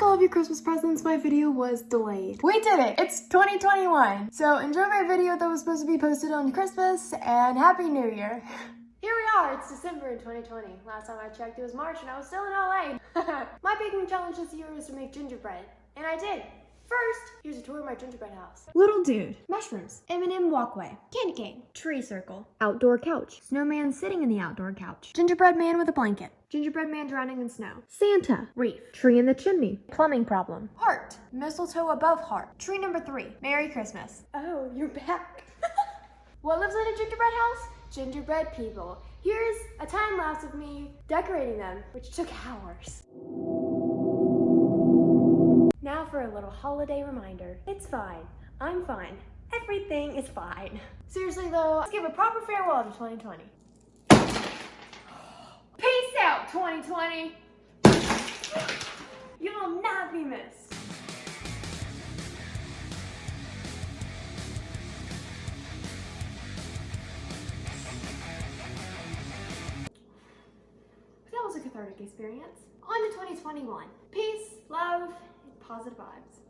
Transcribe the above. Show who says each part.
Speaker 1: like all of your Christmas presents, my video was delayed. We did it! It's 2021! So enjoy my video that was supposed to be posted on Christmas, and Happy New Year! Here we are, it's December in 2020. Last time I checked, it was March and I was still in LA. my baking challenge this year is to make gingerbread, and I did. First, tour of my gingerbread house.
Speaker 2: Little dude.
Speaker 1: Mushrooms.
Speaker 2: M&M walkway.
Speaker 1: Candy cane.
Speaker 2: Tree circle.
Speaker 1: Outdoor couch.
Speaker 2: Snowman sitting in the outdoor couch.
Speaker 1: Gingerbread man with a blanket.
Speaker 2: Gingerbread man drowning in snow.
Speaker 1: Santa.
Speaker 2: Reef.
Speaker 1: Tree in the chimney.
Speaker 2: Plumbing problem.
Speaker 1: Heart. Mistletoe above heart. Tree number three. Merry Christmas.
Speaker 2: Oh, you're back.
Speaker 1: what lives in a gingerbread house? Gingerbread people. Here's a time lapse of me decorating them, which took hours. For a little holiday reminder. It's fine. I'm fine. Everything is fine. Seriously though, let's give a proper farewell to 2020. Peace out, 2020! You will not be missed. That was a cathartic experience. On to 2021. Peace, love, positive vibes.